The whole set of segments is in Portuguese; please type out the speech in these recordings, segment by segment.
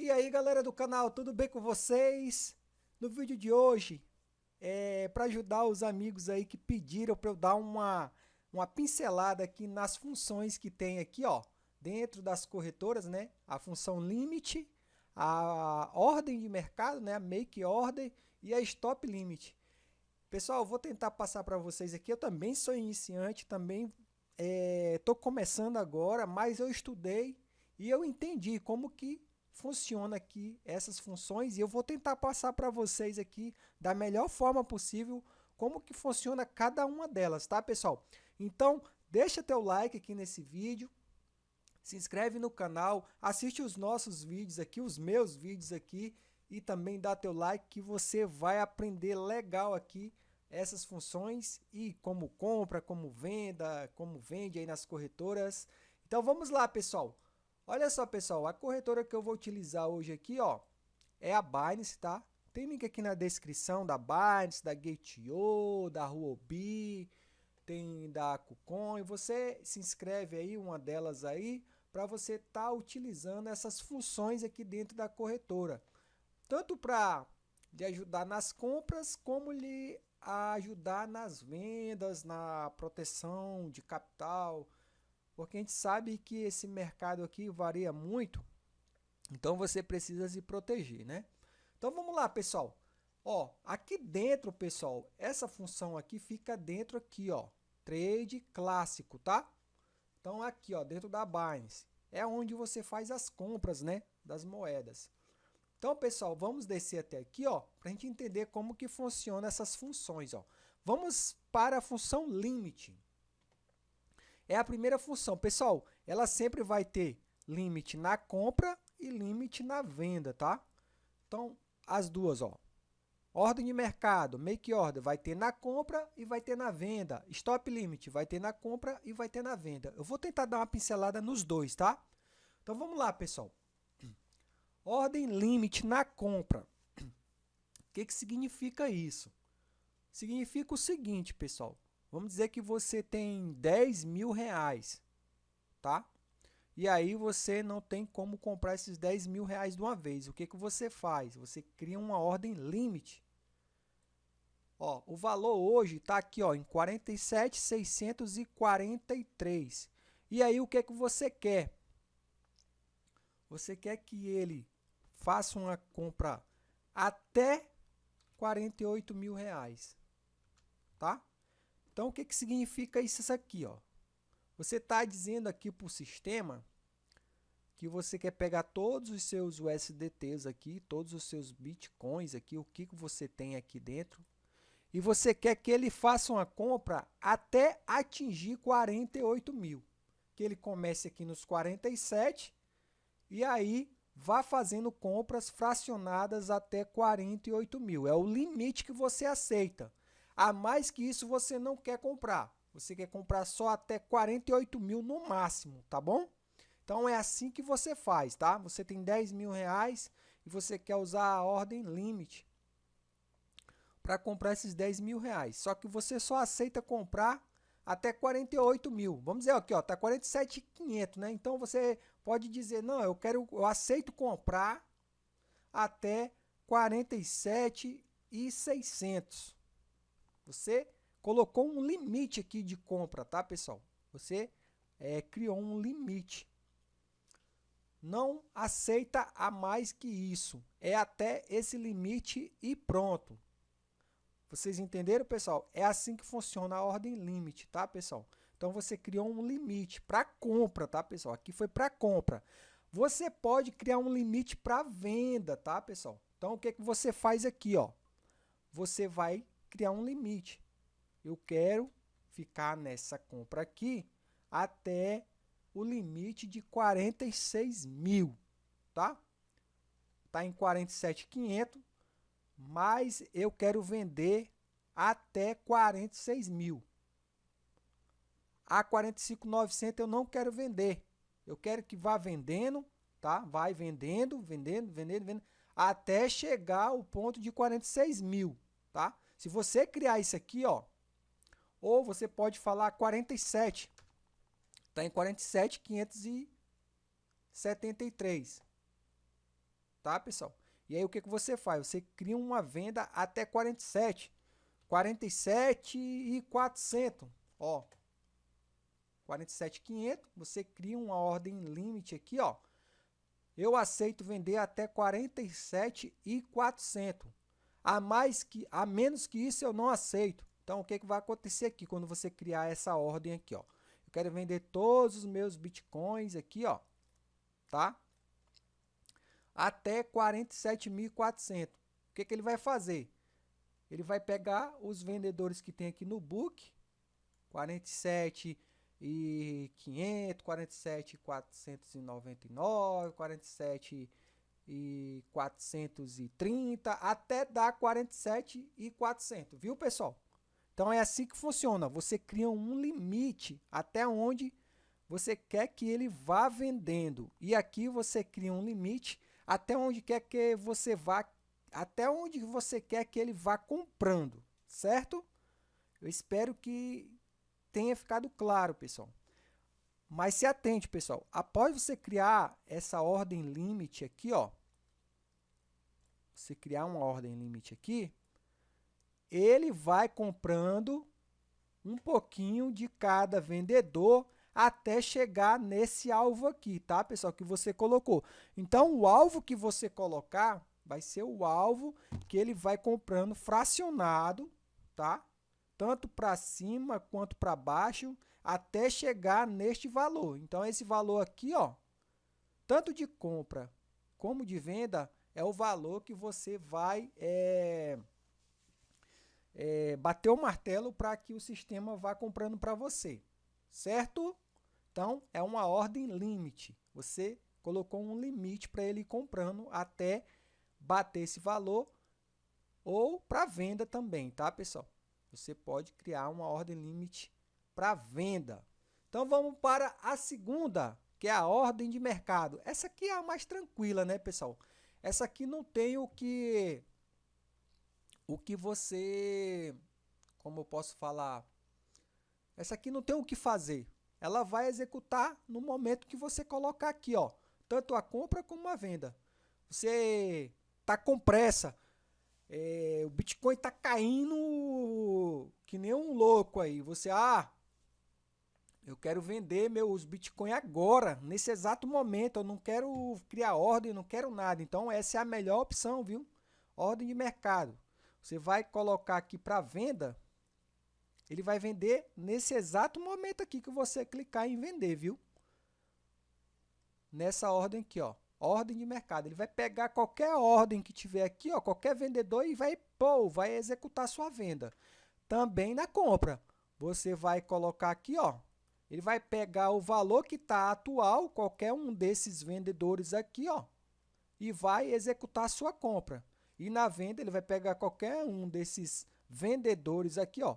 E aí galera do canal, tudo bem com vocês? No vídeo de hoje, é para ajudar os amigos aí que pediram para eu dar uma, uma pincelada aqui nas funções que tem aqui, ó, dentro das corretoras, né? A função limit, a ordem de mercado, né? A make order e a stop limit. Pessoal, vou tentar passar para vocês aqui. Eu também sou iniciante, também estou é, começando agora, mas eu estudei e eu entendi como que funciona aqui essas funções e eu vou tentar passar para vocês aqui da melhor forma possível como que funciona cada uma delas, tá pessoal? Então, deixa teu like aqui nesse vídeo, se inscreve no canal, assiste os nossos vídeos aqui, os meus vídeos aqui e também dá teu like que você vai aprender legal aqui essas funções e como compra, como venda, como vende aí nas corretoras. Então vamos lá, pessoal. Olha só, pessoal, a corretora que eu vou utilizar hoje aqui, ó, é a Binance, tá? Tem link aqui na descrição da Binance, da Gate.io, da Huobi, tem da KuCoin. Você se inscreve aí, uma delas aí, para você estar tá utilizando essas funções aqui dentro da corretora. Tanto para lhe ajudar nas compras, como lhe ajudar nas vendas, na proteção de capital, porque a gente sabe que esse mercado aqui varia muito, então você precisa se proteger, né? Então vamos lá, pessoal. Ó, aqui dentro, pessoal, essa função aqui fica dentro aqui, ó, trade clássico, tá? Então aqui, ó, dentro da Binance, é onde você faz as compras, né, das moedas. Então, pessoal, vamos descer até aqui, ó, para a gente entender como que funciona essas funções, ó. Vamos para a função limite é a primeira função. Pessoal, ela sempre vai ter limite na compra e limite na venda, tá? Então, as duas, ó. Ordem de mercado, make order, vai ter na compra e vai ter na venda. Stop limit, vai ter na compra e vai ter na venda. Eu vou tentar dar uma pincelada nos dois, tá? Então, vamos lá, pessoal. Ordem limite na compra. O que, que significa isso? Significa o seguinte, pessoal. Vamos dizer que você tem 10 mil reais, tá? E aí você não tem como comprar esses 10 mil reais de uma vez. O que, que você faz? Você cria uma ordem limite. Ó, o valor hoje está aqui ó, em 47,643. E aí o que, que você quer? Você quer que ele faça uma compra até 48 mil reais, tá? Então, o que, que significa isso aqui? Ó? Você está dizendo aqui para o sistema que você quer pegar todos os seus USDTs aqui, todos os seus Bitcoins aqui, o que, que você tem aqui dentro, e você quer que ele faça uma compra até atingir 48 mil. Que ele comece aqui nos 47 e aí vá fazendo compras fracionadas até 48 mil. É o limite que você aceita. A mais que isso você não quer comprar. Você quer comprar só até 48 mil no máximo, tá bom? Então é assim que você faz, tá? Você tem 10 mil reais e você quer usar a ordem limite para comprar esses 10 mil reais. Só que você só aceita comprar até 48 mil. Vamos dizer aqui, ó, tá 47,500, né? Então você pode dizer, não, eu quero, eu aceito comprar até 47,600. Você colocou um limite aqui de compra, tá, pessoal? Você é, criou um limite. Não aceita a mais que isso. É até esse limite e pronto. Vocês entenderam, pessoal? É assim que funciona a ordem limite, tá, pessoal? Então, você criou um limite para compra, tá, pessoal? Aqui foi para compra. Você pode criar um limite para venda, tá, pessoal? Então, o que, que você faz aqui, ó? Você vai criar um limite. Eu quero ficar nessa compra aqui até o limite de 46 mil, tá? Tá em 47.500, mas eu quero vender até 46 mil. A 45.900 eu não quero vender. Eu quero que vá vendendo, tá? Vai vendendo, vendendo, vendendo, vendendo, até chegar ao ponto de 46 mil, tá? Se você criar isso aqui, ó, ou você pode falar 47. Está em 47,573. tá, pessoal? E aí o que, que você faz? Você cria uma venda até 47. 47 e 400, ó. 47,500, você cria uma ordem limite aqui, ó. Eu aceito vender até 47 e 400. A mais que a menos que isso eu não aceito. Então o que que vai acontecer aqui quando você criar essa ordem aqui, ó? Eu quero vender todos os meus bitcoins aqui, ó, tá? Até 47.400. O que que ele vai fazer? Ele vai pegar os vendedores que tem aqui no book, 47 e 500, 47 e 499, 47 e 430 até dar 47 e 400, viu, pessoal? Então é assim que funciona. Você cria um limite até onde você quer que ele vá vendendo. E aqui você cria um limite até onde quer que você vá até onde você quer que ele vá comprando, certo? Eu espero que tenha ficado claro, pessoal. Mas se atente, pessoal. Após você criar essa ordem limite aqui, ó, você criar uma ordem limite aqui, ele vai comprando um pouquinho de cada vendedor até chegar nesse alvo aqui, tá, pessoal, que você colocou. Então, o alvo que você colocar vai ser o alvo que ele vai comprando fracionado, tá? Tanto para cima quanto para baixo, até chegar neste valor. Então, esse valor aqui, ó, tanto de compra como de venda, é o valor que você vai é, é, bater o martelo para que o sistema vá comprando para você, certo? Então, é uma ordem limite. Você colocou um limite para ele ir comprando até bater esse valor ou para venda também, tá, pessoal? Você pode criar uma ordem limite para venda. Então vamos para a segunda, que é a ordem de mercado. Essa aqui é a mais tranquila, né, pessoal? Essa aqui não tem o que o que você como eu posso falar? Essa aqui não tem o que fazer. Ela vai executar no momento que você colocar aqui, ó, tanto a compra como a venda. Você tá com pressa. É, o Bitcoin tá caindo que nem um louco aí. Você, ah, eu quero vender meus Bitcoin agora, nesse exato momento. Eu não quero criar ordem, não quero nada. Então, essa é a melhor opção, viu? Ordem de mercado. Você vai colocar aqui para venda. Ele vai vender nesse exato momento aqui que você clicar em vender, viu? Nessa ordem aqui, ó ordem de mercado. Ele vai pegar qualquer ordem que tiver aqui, ó, qualquer vendedor e vai, pô, vai executar sua venda. Também na compra. Você vai colocar aqui, ó, ele vai pegar o valor que está atual, qualquer um desses vendedores aqui, ó, e vai executar a sua compra. E na venda, ele vai pegar qualquer um desses vendedores aqui, ó.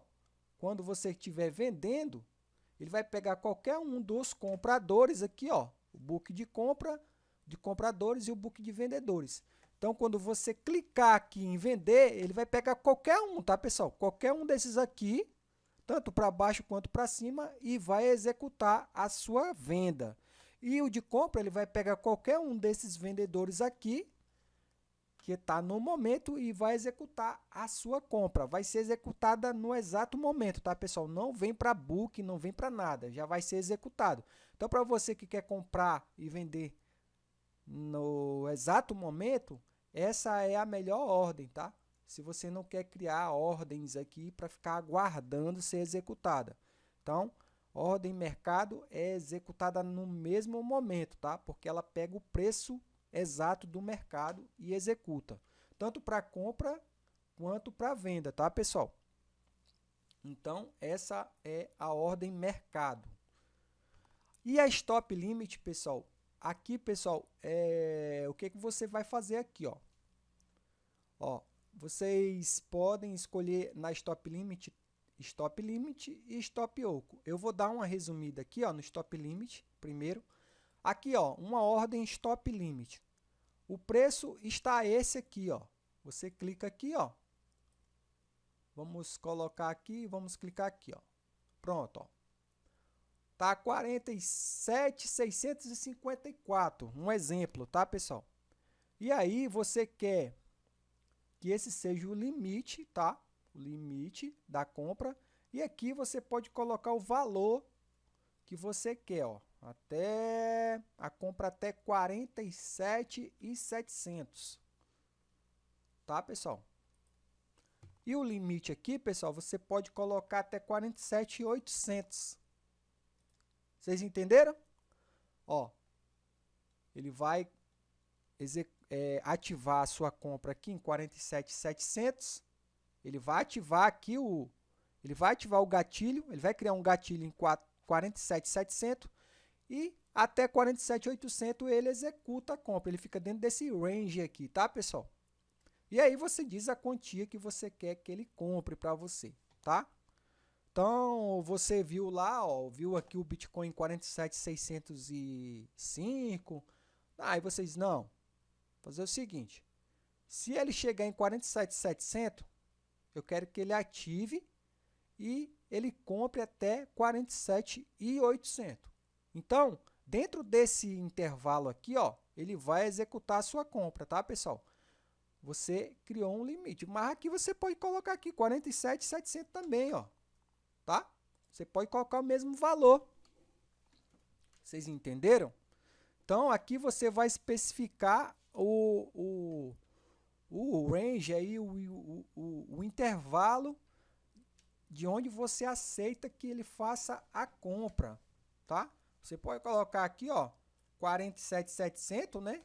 Quando você estiver vendendo, ele vai pegar qualquer um dos compradores aqui, ó, o book de compra, de compradores e o book de vendedores. Então, quando você clicar aqui em vender, ele vai pegar qualquer um, tá, pessoal? Qualquer um desses aqui, tanto para baixo quanto para cima, e vai executar a sua venda. E o de compra, ele vai pegar qualquer um desses vendedores aqui, que está no momento, e vai executar a sua compra. Vai ser executada no exato momento, tá, pessoal? Não vem para book, não vem para nada, já vai ser executado. Então, para você que quer comprar e vender no exato momento, essa é a melhor ordem, tá? Se você não quer criar ordens aqui para ficar aguardando ser executada. Então, ordem mercado é executada no mesmo momento, tá? Porque ela pega o preço exato do mercado e executa, tanto para compra quanto para venda, tá, pessoal? Então, essa é a ordem mercado. E a stop limit, pessoal, Aqui, pessoal, é, o que, que você vai fazer aqui, ó? Ó, vocês podem escolher na stop limit, stop limit e stop oco. Eu vou dar uma resumida aqui, ó, no stop limit primeiro. Aqui, ó, uma ordem stop limit. O preço está esse aqui, ó. Você clica aqui, ó. Vamos colocar aqui, vamos clicar aqui, ó. Pronto, ó. Tá 47,654, um exemplo, tá, pessoal? E aí você quer que esse seja o limite, tá? O limite da compra. E aqui você pode colocar o valor que você quer, ó. Até a compra até 47,700. Tá, pessoal? E o limite aqui, pessoal, você pode colocar até 47,800. Vocês entenderam? Ó, ele vai é, ativar a sua compra aqui em 47,700. Ele vai ativar aqui o, ele vai ativar o gatilho, ele vai criar um gatilho em 47,700 e até 47,800 ele executa a compra. Ele fica dentro desse range aqui, tá, pessoal? E aí você diz a quantia que você quer que ele compre para você, tá? Então, você viu lá, ó, viu aqui o Bitcoin 47,605. Aí vocês, não, fazer o seguinte, se ele chegar em 47,700, eu quero que ele ative e ele compre até 47,800. Então, dentro desse intervalo aqui, ó, ele vai executar a sua compra, tá, pessoal? Você criou um limite, mas aqui você pode colocar aqui 47,700 também, ó, tá? Você pode colocar o mesmo valor. Vocês entenderam? Então, aqui você vai especificar o, o, o range, aí, o, o, o, o intervalo de onde você aceita que ele faça a compra, tá? Você pode colocar aqui, ó, 47,700, né?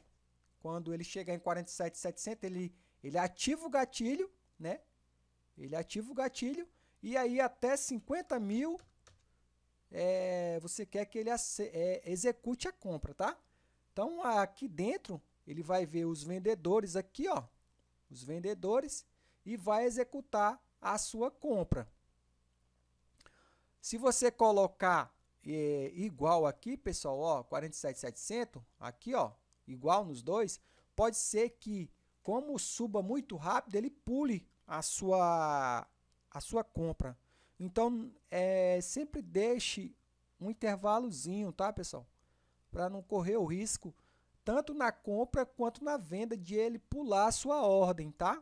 Quando ele chegar em 47,700, ele, ele ativa o gatilho, né? Ele ativa o gatilho e aí até 50 mil é, você quer que ele é, execute a compra, tá? Então, aqui dentro, ele vai ver os vendedores aqui, ó, os vendedores, e vai executar a sua compra. Se você colocar é, igual aqui, pessoal, ó, 47,700, aqui, ó, igual nos dois, pode ser que, como suba muito rápido, ele pule a sua, a sua compra. Então, é, sempre deixe um intervalozinho, tá, pessoal? Para não correr o risco tanto na compra quanto na venda de ele pular a sua ordem, tá?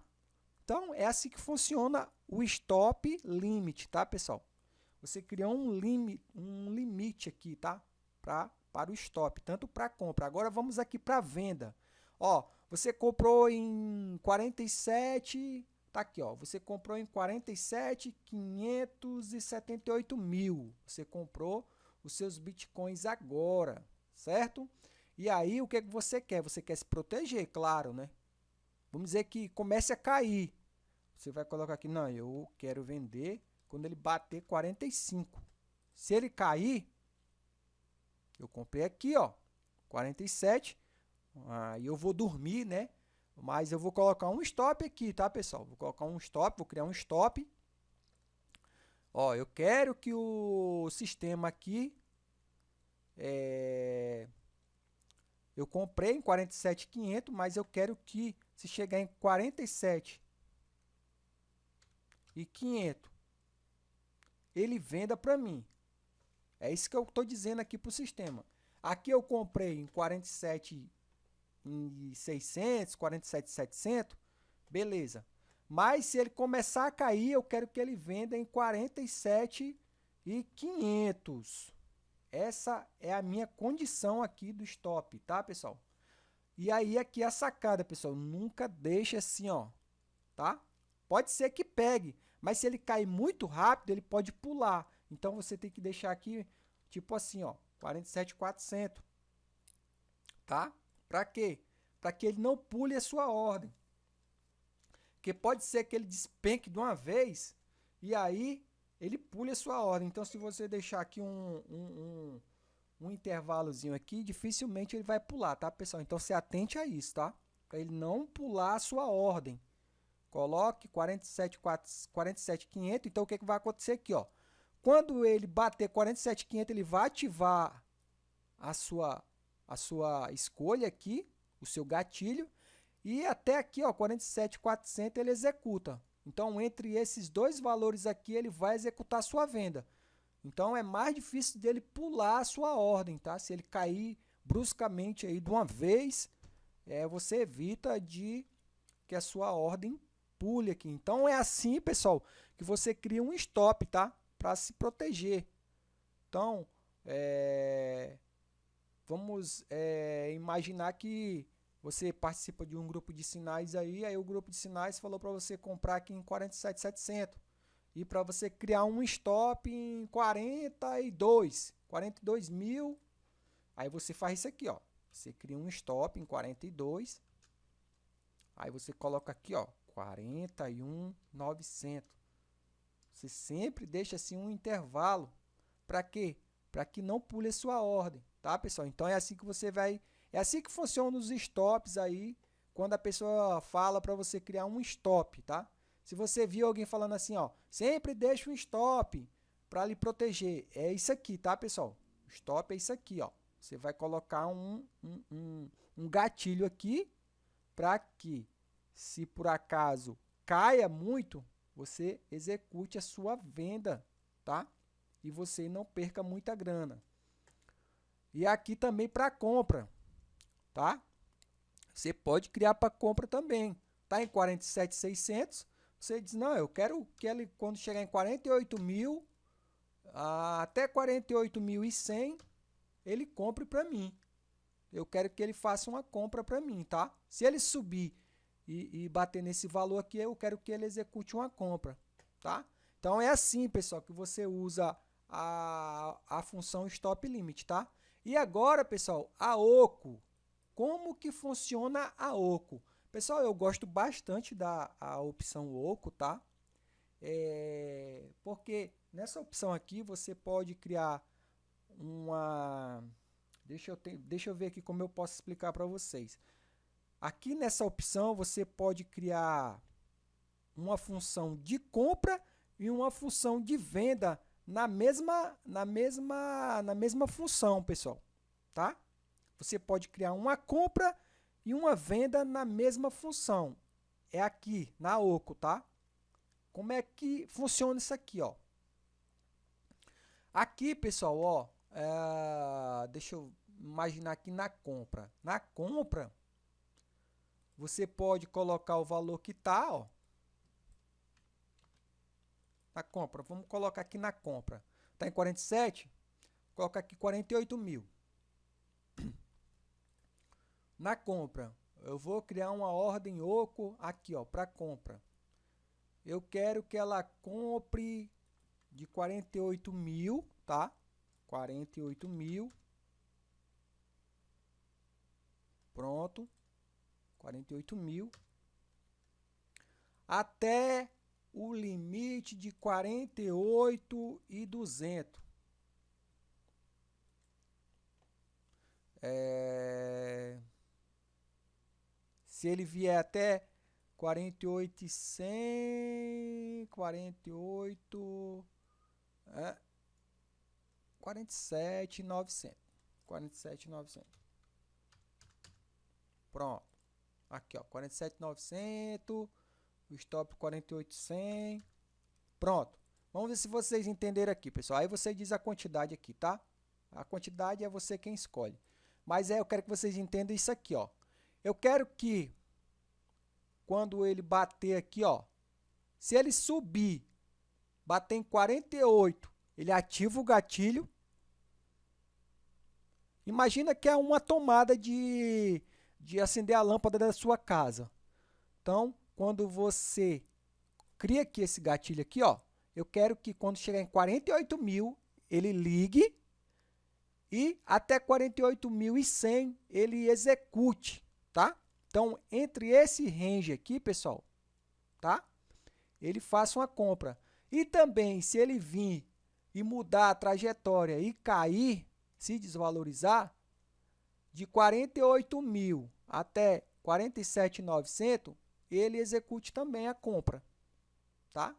Então, é assim que funciona o stop limit, tá, pessoal? Você criou um, limite, um limite aqui, tá? Pra, para o stop, tanto para compra. Agora, vamos aqui para venda. Ó, você comprou em 47, tá aqui, ó. Você comprou em 47,578 mil. Você comprou os seus bitcoins agora, certo? E aí, o que, é que você quer? Você quer se proteger, claro, né? Vamos dizer que comece a cair. Você vai colocar aqui, não, eu quero vender quando ele bater 45. Se ele cair, eu comprei aqui, ó, 47. Aí eu vou dormir, né? Mas eu vou colocar um stop aqui, tá, pessoal? Vou colocar um stop, vou criar um stop. Ó, eu quero que o sistema aqui é, eu comprei em 47,500, mas eu quero que se chegar em 47 e 500, ele venda para mim. É isso que eu estou dizendo aqui para o sistema. Aqui eu comprei em 47,600, 47,700, beleza. Mas se ele começar a cair, eu quero que ele venda em 47,500. Essa é a minha condição aqui do stop, tá, pessoal? E aí aqui a sacada, pessoal, nunca deixe assim, ó, tá? Pode ser que pegue, mas se ele cair muito rápido, ele pode pular. Então você tem que deixar aqui tipo assim, ó, 47,400. Tá? Para quê? Para que ele não pule a sua ordem. Porque pode ser que ele despenque de uma vez e aí ele pule a sua ordem. Então, se você deixar aqui um, um, um, um intervalozinho aqui, dificilmente ele vai pular, tá, pessoal? Então, se atente a isso, tá? Para ele não pular a sua ordem. Coloque 47,500. 47, então, o que, que vai acontecer aqui, ó? Quando ele bater 47,500, ele vai ativar a sua, a sua escolha aqui, o seu gatilho, e até aqui, ó, 47,400 ele executa. Então, entre esses dois valores aqui, ele vai executar sua venda. Então, é mais difícil dele pular a sua ordem, tá? Se ele cair bruscamente aí de uma vez, é, você evita de que a sua ordem pule aqui. Então, é assim, pessoal, que você cria um stop, tá? Para se proteger. Então, é, vamos é, imaginar que você participa de um grupo de sinais aí, aí o grupo de sinais falou para você comprar aqui em 47,700 e para você criar um stop em 42, 42 mil, aí você faz isso aqui, ó. Você cria um stop em 42, aí você coloca aqui, ó, 41,900. Você sempre deixa assim um intervalo. Para quê? Para que não pule a sua ordem, tá, pessoal? Então é assim que você vai, é assim que funciona os stops aí, quando a pessoa fala para você criar um stop, tá? Se você viu alguém falando assim, ó, sempre deixa um stop para lhe proteger. É isso aqui, tá, pessoal? Stop é isso aqui, ó. Você vai colocar um, um, um, um gatilho aqui para que, se por acaso caia muito, você execute a sua venda, tá? E você não perca muita grana. E aqui também para compra, tá? Você pode criar para compra também. Tá em 47,600, você diz, não, eu quero que ele, quando chegar em 48 mil, até 48.100, ele compre para mim. Eu quero que ele faça uma compra para mim, tá? Se ele subir e, e, bater nesse valor aqui, eu quero que ele execute uma compra, tá? Então é assim, pessoal, que você usa a, a função stop limit, tá? E agora, pessoal, a OCO. Como que funciona a OCO? Pessoal, eu gosto bastante da a opção Oco, tá? É, porque nessa opção aqui você pode criar uma... Deixa eu, deixa eu ver aqui como eu posso explicar para vocês. Aqui nessa opção você pode criar uma função de compra e uma função de venda na mesma, na mesma, na mesma função, pessoal. Tá? Você pode criar uma compra e uma venda na mesma função. É aqui, na OCO, tá? Como é que funciona isso aqui, ó? Aqui, pessoal, ó, é, deixa eu imaginar aqui na compra. Na compra, você pode colocar o valor que tá, ó. Na compra, vamos colocar aqui na compra. Tá em 47? Coloca aqui 48 mil. Na compra, eu vou criar uma ordem oco aqui, ó, para compra. Eu quero que ela compre de 48 mil, tá? 48 mil. Pronto. 48 mil. Até o limite de 48 e 200. É... Se ele vier até 48 e 100, 48, é, 47 900. 47 900. Pronto. Aqui, ó, 47 900, o stop 48 100. Pronto. Vamos ver se vocês entenderam aqui, pessoal. Aí você diz a quantidade aqui, tá? A quantidade é você quem escolhe. Mas é, eu quero que vocês entendam isso aqui, ó. Eu quero que, quando ele bater aqui, ó, se ele subir, bater em 48, ele ativa o gatilho. Imagina que é uma tomada de, de acender a lâmpada da sua casa. Então, quando você cria aqui esse gatilho aqui, ó, eu quero que quando chegar em 48 mil, ele ligue e até 48.100 ele execute tá? Então, entre esse range aqui, pessoal, tá? Ele faça uma compra. E também, se ele vir e mudar a trajetória e cair, se desvalorizar, de 48 mil até 47.900, ele execute também a compra, tá?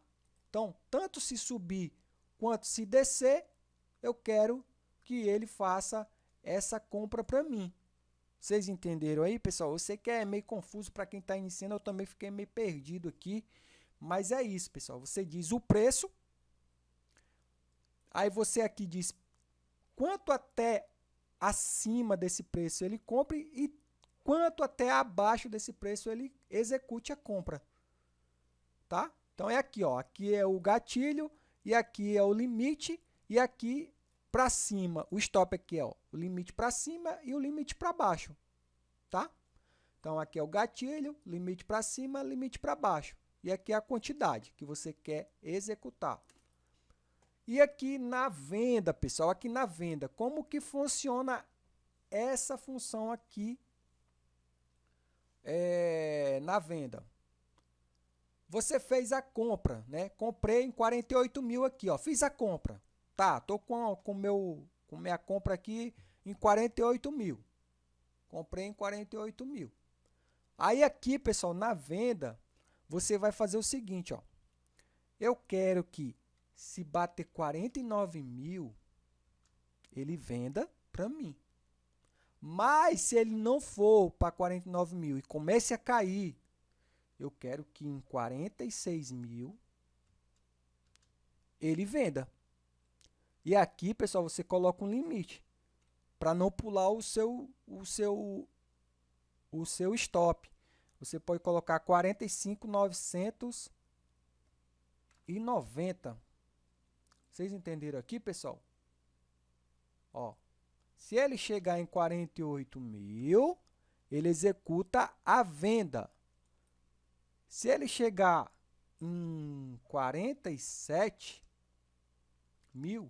Então, tanto se subir quanto se descer, eu quero que ele faça essa compra para mim, vocês entenderam aí, pessoal? Eu sei que é meio confuso para quem está iniciando, eu também fiquei meio perdido aqui. Mas é isso, pessoal. Você diz o preço, aí você aqui diz quanto até acima desse preço ele compre e enquanto até abaixo desse preço ele execute a compra. Tá? Então é aqui, ó, aqui é o gatilho e aqui é o limite e aqui para cima, o stop aqui é ó, o limite para cima e o limite para baixo, tá? Então aqui é o gatilho, limite para cima, limite para baixo. E aqui é a quantidade que você quer executar. E aqui na venda, pessoal, aqui na venda, como que funciona essa função aqui é, na venda? Você fez a compra, né? Comprei em 48 mil aqui, ó. Fiz a compra. Tá, tô com, com, meu, com minha compra aqui em 48 mil. Comprei em 48 mil. Aí aqui, pessoal, na venda, você vai fazer o seguinte, ó. Eu quero que se bater 49 mil, ele venda para mim. Mas se ele não for para 49 mil e comece a cair, eu quero que em 46 mil ele venda. E aqui, pessoal, você coloca um limite para não pular o seu, o seu, o seu stop. Você pode colocar 45,990. Vocês entenderam aqui, pessoal? Ó, se ele chegar em 48 mil, ele executa a venda. Se ele chegar em 47 mil,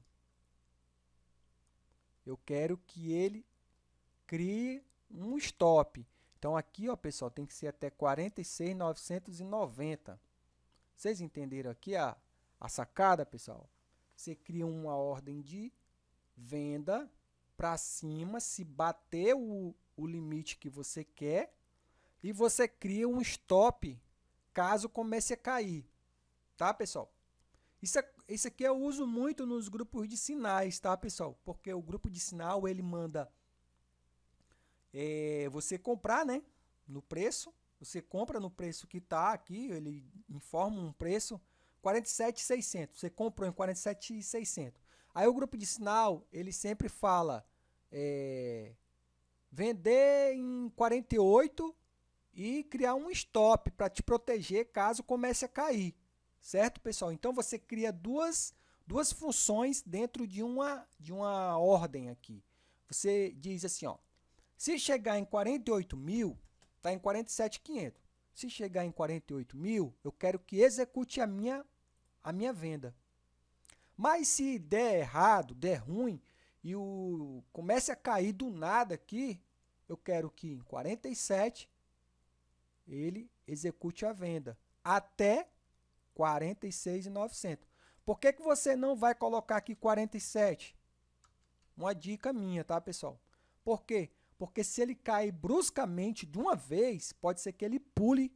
eu quero que ele crie um stop. Então, aqui, ó, pessoal, tem que ser até 46,990. Vocês entenderam aqui a, a sacada, pessoal? Você cria uma ordem de venda para cima, se bater o, o limite que você quer, e você cria um stop caso comece a cair. Tá, pessoal? Isso, é, isso aqui eu uso muito nos grupos de sinais, tá, pessoal? Porque o grupo de sinal, ele manda é, você comprar, né? No preço. Você compra no preço que está aqui, ele informa um preço 47,600. Você comprou em 47,600. Aí o grupo de sinal, ele sempre fala é, vender em 48 e criar um stop para te proteger caso comece a cair. Certo, pessoal? Então você cria duas, duas funções dentro de uma, de uma ordem aqui. Você diz assim, ó, se chegar em 48 mil, está em 47,500. Se chegar em 48 mil, eu quero que execute a minha, a minha venda. Mas se der errado, der ruim, e o comece a cair do nada aqui, eu quero que em 47 ele execute a venda até 46,900. Por que, que você não vai colocar aqui 47? Uma dica minha, tá, pessoal? Por quê? Porque se ele cair bruscamente de uma vez, pode ser que ele pule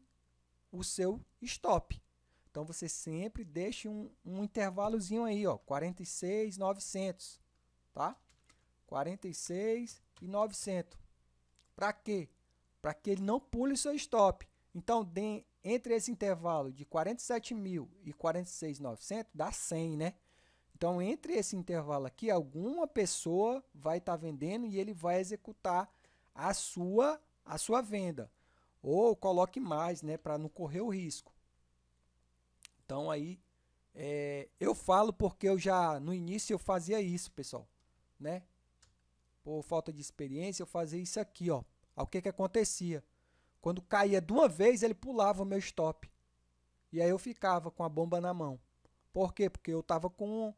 o seu stop. Então, você sempre deixe um, um intervalozinho aí, ó, 46,900, tá? 46,900. Para quê? Para que ele não pule o seu stop. Então, de, entre esse intervalo de 47 mil e 46,900, dá 100, né? Então, entre esse intervalo aqui, alguma pessoa vai estar tá vendendo e ele vai executar a sua, a sua venda. Ou coloque mais, né, para não correr o risco. Então, aí, é, eu falo porque eu já, no início, eu fazia isso, pessoal, né? Por falta de experiência, eu fazia isso aqui, ó. O que que acontecia? Quando caía de uma vez, ele pulava o meu stop. E aí eu ficava com a bomba na mão. Por quê? Porque eu estava com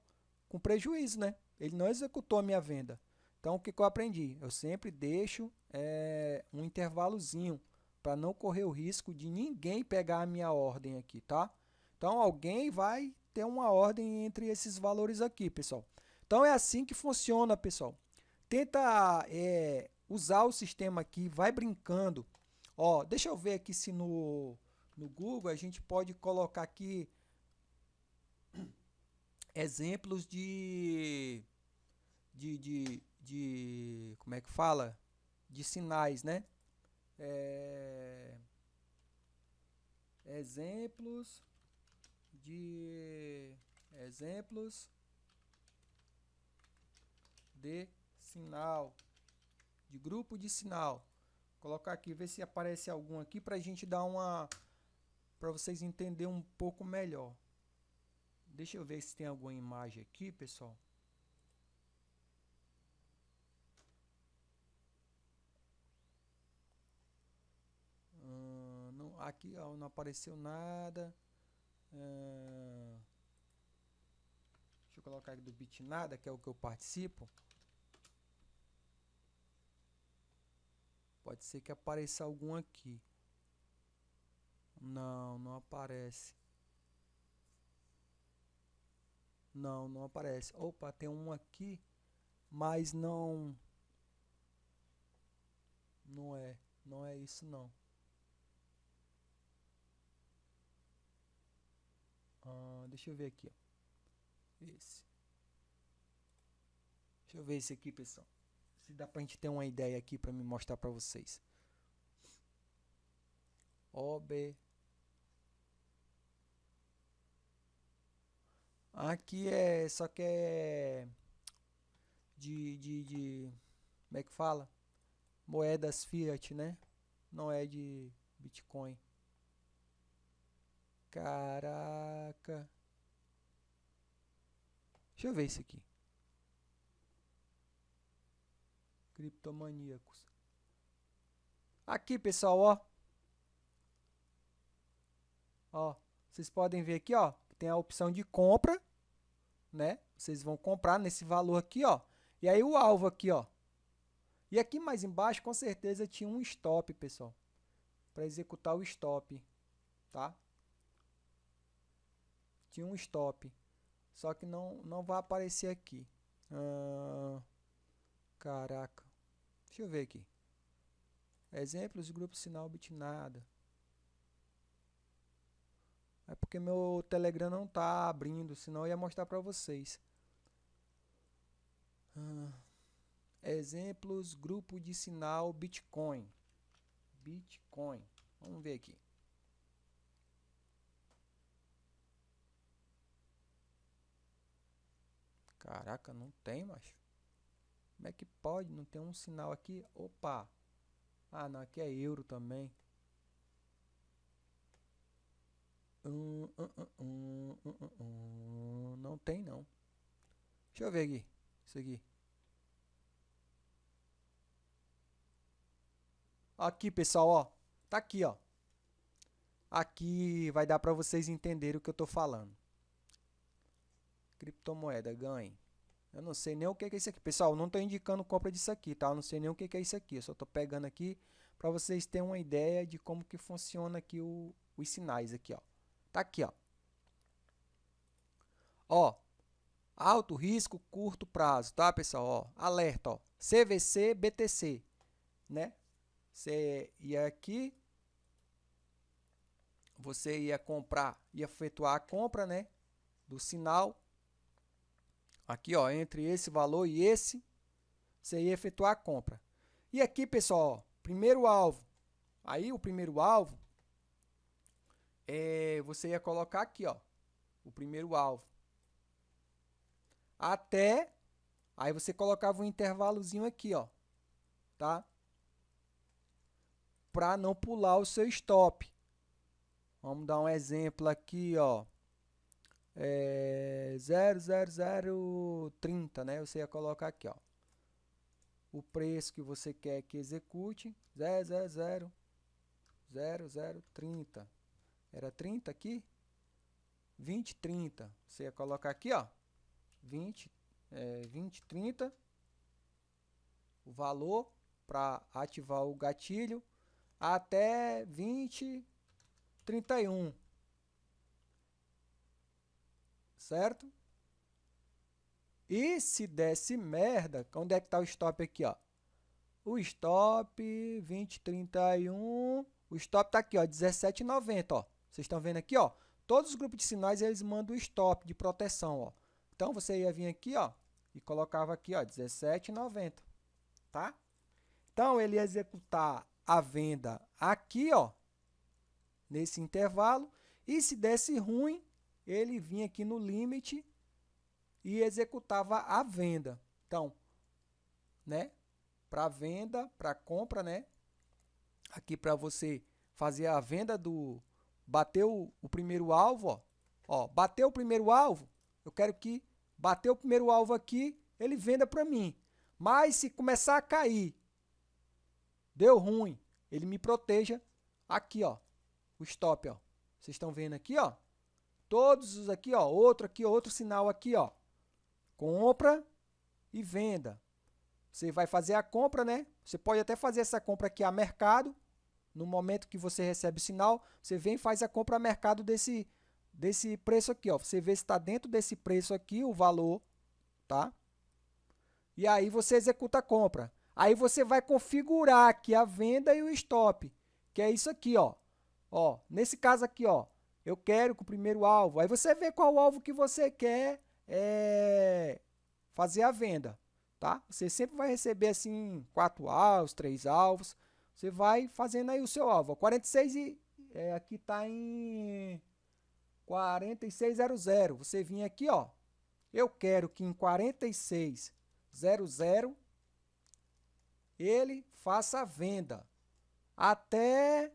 com prejuízo, né? Ele não executou a minha venda. Então, o que, que eu aprendi? Eu sempre deixo é, um intervalozinho para não correr o risco de ninguém pegar a minha ordem aqui, tá? Então, alguém vai ter uma ordem entre esses valores aqui, pessoal. Então, é assim que funciona, pessoal. Tenta é, usar o sistema aqui, vai brincando. Ó, deixa eu ver aqui se no, no Google a gente pode colocar aqui exemplos de, de, de, de como é que fala? De sinais, né? É, exemplos de exemplos de sinal, de grupo de sinal. Colocar aqui, ver se aparece algum aqui para a gente dar uma... para vocês entenderem um pouco melhor. Deixa eu ver se tem alguma imagem aqui, pessoal. Hum, não, aqui ó, não apareceu nada. Hum, deixa eu colocar aqui do Bitnada, que é o que eu participo. Pode ser que apareça algum aqui. Não, não aparece. Não, não aparece. Opa, tem um aqui, mas não... Não é, não é isso não. Ah, deixa eu ver aqui. Esse. Deixa eu ver esse aqui, pessoal. Se dá pra gente ter uma ideia aqui para me mostrar para vocês. OB. Aqui é, só que é de, de, de, como é que fala? Moedas fiat, né? Não é de Bitcoin. Caraca. Deixa eu ver isso aqui. Criptomaníacos. Aqui, pessoal, ó. Ó, vocês podem ver aqui, ó, tem a opção de compra, né? Vocês vão comprar nesse valor aqui, ó. E aí o alvo aqui, ó. E aqui mais embaixo, com certeza, tinha um stop, pessoal. Para executar o stop, tá? Tinha um stop. Só que não, não vai aparecer aqui. Ah, caraca. Deixa eu ver aqui. Exemplos, grupo sinal bitnada. É porque meu Telegram não está abrindo, senão eu ia mostrar para vocês. Ah, exemplos, grupo de sinal Bitcoin. Bitcoin. Vamos ver aqui. Caraca, não tem, macho. Como é que pode? Não tem um sinal aqui? Opa! Ah, não, aqui é euro também. Hum, hum, hum, não tem, não. Deixa eu ver aqui. Isso aqui. Aqui, pessoal, ó. Tá aqui, ó. Aqui vai dar para vocês entenderem o que eu tô falando. Criptomoeda, ganhe. Eu não sei nem o que é isso aqui. Pessoal, não estou indicando compra disso aqui, tá? Eu não sei nem o que é isso aqui. Eu só estou pegando aqui para vocês terem uma ideia de como que funciona aqui o, os sinais aqui, ó. Tá aqui, ó. Ó, alto risco, curto prazo, tá, pessoal? Ó, alerta, ó. CVC, BTC, né? Você ia aqui, você ia comprar, ia efetuar a compra, né? Do sinal Aqui, ó, entre esse valor e esse, você ia efetuar a compra. E aqui, pessoal, ó, primeiro alvo. Aí, o primeiro alvo, é, você ia colocar aqui, ó, o primeiro alvo. Até, aí você colocava um intervalozinho aqui, ó, tá? Para não pular o seu stop. Vamos dar um exemplo aqui, ó é, 00030, né? Você ia colocar aqui, ó. O preço que você quer que execute, 000 0030. Era 30 aqui? 20, 30. Você ia colocar aqui, ó. 20, é, 20, 30. O valor para ativar o gatilho até 20, 31 certo? E se desse merda, onde é que está o stop aqui, ó? O stop 2031, o stop está aqui, ó, 17,90, ó. Vocês estão vendo aqui, ó? Todos os grupos de sinais, eles mandam o stop de proteção, ó. Então, você ia vir aqui, ó, e colocava aqui, ó, 17,90, tá? Então, ele ia executar a venda aqui, ó, nesse intervalo, e se desse ruim, ele vinha aqui no limite e executava a venda. Então, né? Para venda, para compra, né? aqui para você fazer a venda do bateu o primeiro alvo, ó. Ó, bateu o primeiro alvo, eu quero que bateu o primeiro alvo aqui, ele venda para mim. Mas se começar a cair, deu ruim, ele me proteja aqui, ó. O stop, ó. Vocês estão vendo aqui, ó? Todos os aqui, ó, outro aqui, outro sinal aqui, ó. Compra e venda. Você vai fazer a compra, né? Você pode até fazer essa compra aqui a mercado. No momento que você recebe o sinal, você vem e faz a compra a mercado desse, desse preço aqui, ó. Você vê se está dentro desse preço aqui, o valor, tá? E aí você executa a compra. Aí você vai configurar aqui a venda e o stop, que é isso aqui, ó. Ó, nesse caso aqui, ó, eu quero que o primeiro alvo. Aí você vê qual alvo que você quer é, fazer a venda, tá? Você sempre vai receber assim quatro alvos, três alvos. Você vai fazendo aí o seu alvo. 46 e é, aqui está em 4600. Você vinha aqui, ó. Eu quero que em 4600 ele faça a venda até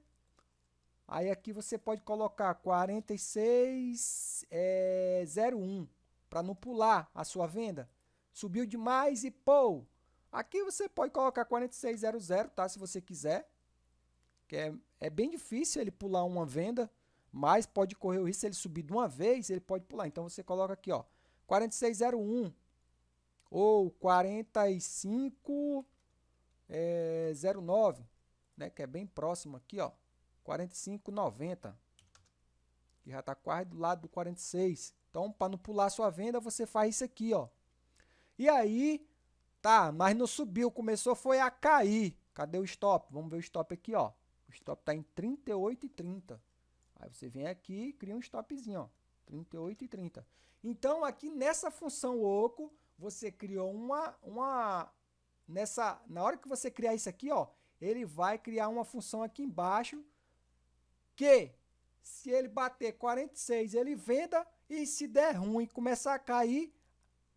Aí aqui você pode colocar 4601 é, para não pular a sua venda. Subiu demais e pô, aqui você pode colocar 4600, tá? Se você quiser. Que é, é bem difícil ele pular uma venda, mas pode correr o risco se ele subir de uma vez, ele pode pular. Então você coloca aqui, ó, 4601 ou 4509, é, né, que é bem próximo aqui, ó. 45,90. Que já está quase do lado do 46. Então, para não pular sua venda, você faz isso aqui, ó. E aí, tá, mas não subiu, começou foi a cair. Cadê o stop? Vamos ver o stop aqui, ó. O stop está em 38,30. Aí você vem aqui e cria um stopzinho, ó. 38,30. Então, aqui nessa função oco, você criou uma, uma nessa, na hora que você criar isso aqui, ó, ele vai criar uma função aqui embaixo que se ele bater 46, ele venda e se der ruim, começar a cair,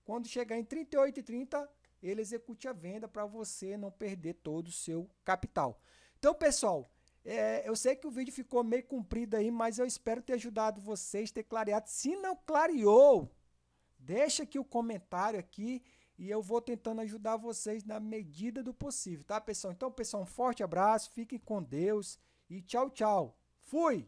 quando chegar em 38,30, ele execute a venda para você não perder todo o seu capital. Então, pessoal, é, eu sei que o vídeo ficou meio comprido aí, mas eu espero ter ajudado vocês, ter clareado. Se não clareou, deixa aqui o comentário aqui e eu vou tentando ajudar vocês na medida do possível, tá, pessoal? Então, pessoal, um forte abraço, fiquem com Deus e tchau, tchau. Fui!